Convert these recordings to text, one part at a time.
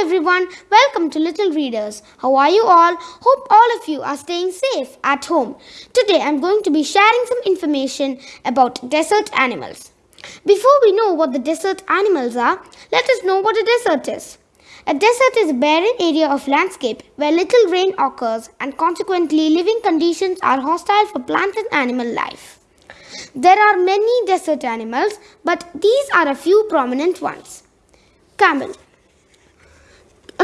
everyone, welcome to Little Readers. How are you all? Hope all of you are staying safe at home. Today I'm going to be sharing some information about desert animals. Before we know what the desert animals are, let us know what a desert is. A desert is a barren area of landscape where little rain occurs and consequently living conditions are hostile for plant and animal life. There are many desert animals, but these are a few prominent ones. Camel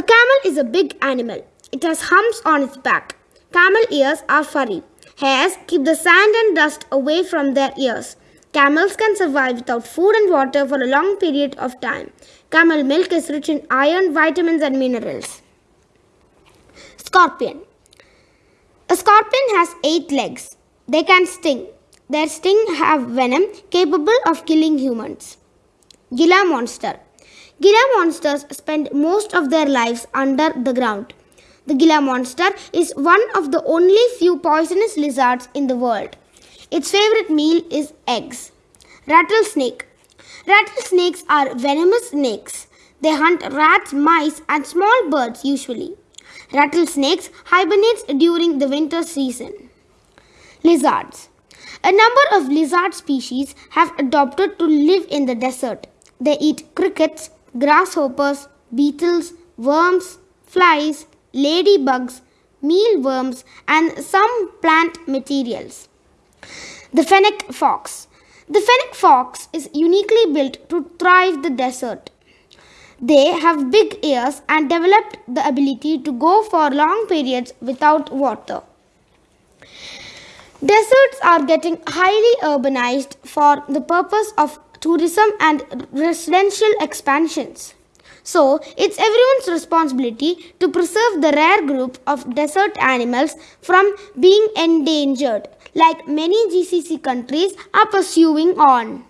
camel is a big animal. It has humps on its back. Camel ears are furry. Hairs keep the sand and dust away from their ears. Camels can survive without food and water for a long period of time. Camel milk is rich in iron, vitamins and minerals. Scorpion A scorpion has eight legs. They can sting. Their sting have venom capable of killing humans. Gila monster Gila monsters spend most of their lives under the ground. The Gila monster is one of the only few poisonous lizards in the world. Its favorite meal is eggs. Rattlesnake. Rattlesnakes are venomous snakes. They hunt rats, mice, and small birds usually. Rattlesnakes hibernate during the winter season. Lizards. A number of lizard species have adopted to live in the desert. They eat crickets, grasshoppers, beetles, worms, flies, ladybugs, mealworms, and some plant materials. The fennec fox. The fennec fox is uniquely built to thrive the desert. They have big ears and developed the ability to go for long periods without water. Deserts are getting highly urbanized for the purpose of tourism and residential expansions. So, it's everyone's responsibility to preserve the rare group of desert animals from being endangered, like many GCC countries are pursuing on.